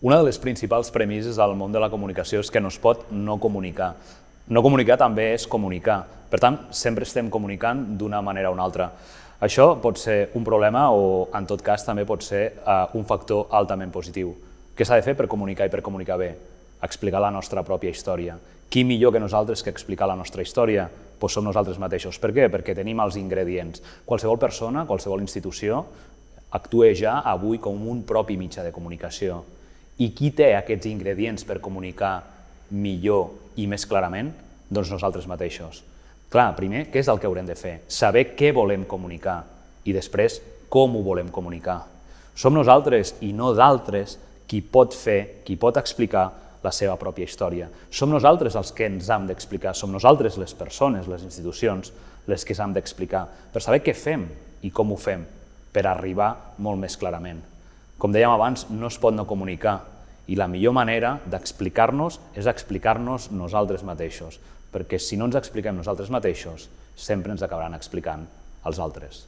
Una de les principals premisses al món de la comunicació és que no es pot no comunicar. No comunicar també és comunicar. Per tant, sempre estem comunicant d'una manera o una altra. Això pot ser un problema o, en tot cas, també pot ser uh, un factor altament positiu. Què s'ha de fer per comunicar i per comunicar bé? Explicar la nostra pròpia història. Qui millor que nosaltres que explicar la nostra història? Pues som nosaltres mateixos. Per què? Perquè tenim els ingredients. Qualsevol persona, qualsevol institució, actua ja avui com un propi mitjà de comunicació i qui té aquests ingredients per comunicar millor i més clarament? Doncs nosaltres mateixos. Clar, primer, què és el que haurem de fer? Saber què volem comunicar i després com ho volem comunicar. Som nosaltres i no d'altres qui pot fer, qui pot explicar la seva pròpia història. Som nosaltres els que ens hem d'explicar, som nosaltres les persones, les institucions, les que s'han d'explicar, per saber què fem i com ho fem, per arribar molt més clarament. Com dèiem abans, no es pot no comunicar i la millor manera d'explicar-nos és explicar-nos nosaltres mateixos, perquè si no ens expliquem nosaltres mateixos, sempre ens acabaran explicant els altres.